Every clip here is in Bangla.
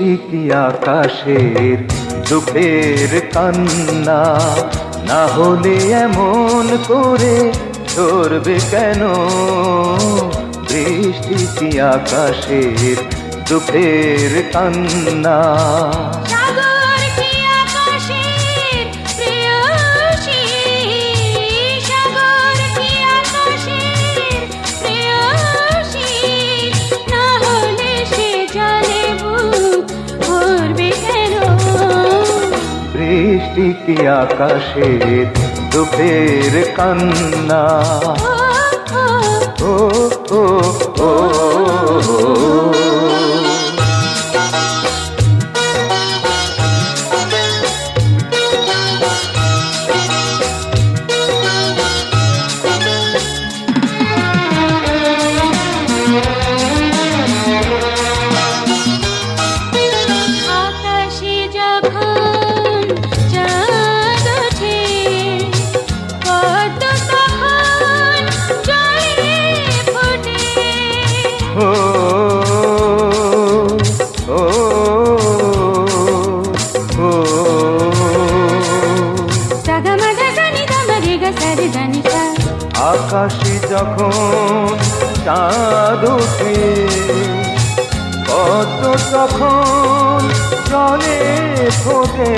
কি আকাশের দুঃখের কান্না। না হলে এমন করে ধরবে কেন? বৃষ্টি কি আকাশের দুঃখের কান্না? বৃষ্টি কি আকাশের দুঃখের কান্না ও, ও, ও। আকাশে যখন চাঁদ ওঠে পদ্ম তখন জলে ফোটে।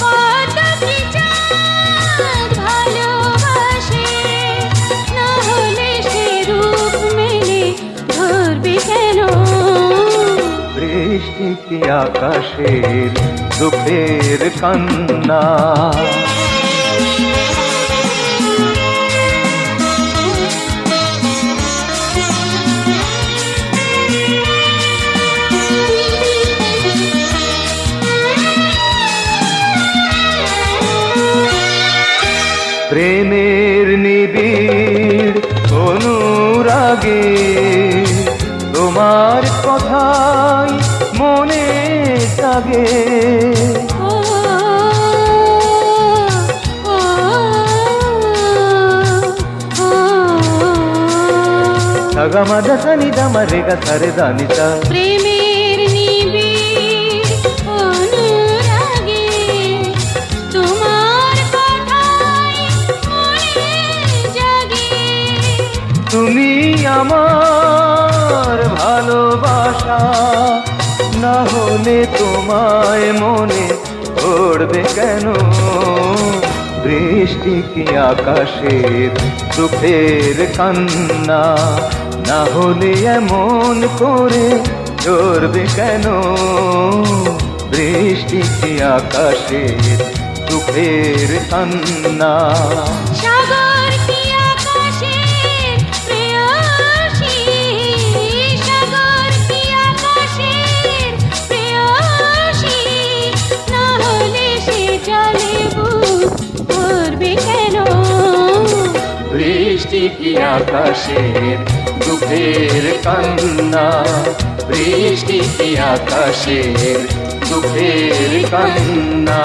পদ্ম কি চাঁদ ভালোবাসে প্রেমের নিবিড় অনুরাগে। তোমার কথাই মনে জাগে। ও ও ও সাগা মাজা সানি দামা আমার ভালোবাসা। না হলে তোমায় মনে পড়বে কেন? বৃষ্টি কি আকাশের দুঃখের কান্না? না হলে এমন করে ধরবে কেন? বৃষ্টি কি আকাশের দুঃখের কান্না? কি আকাশের দুঃখের কান্না। বৃষ্টি কি আকাশের দুঃখের কান্না।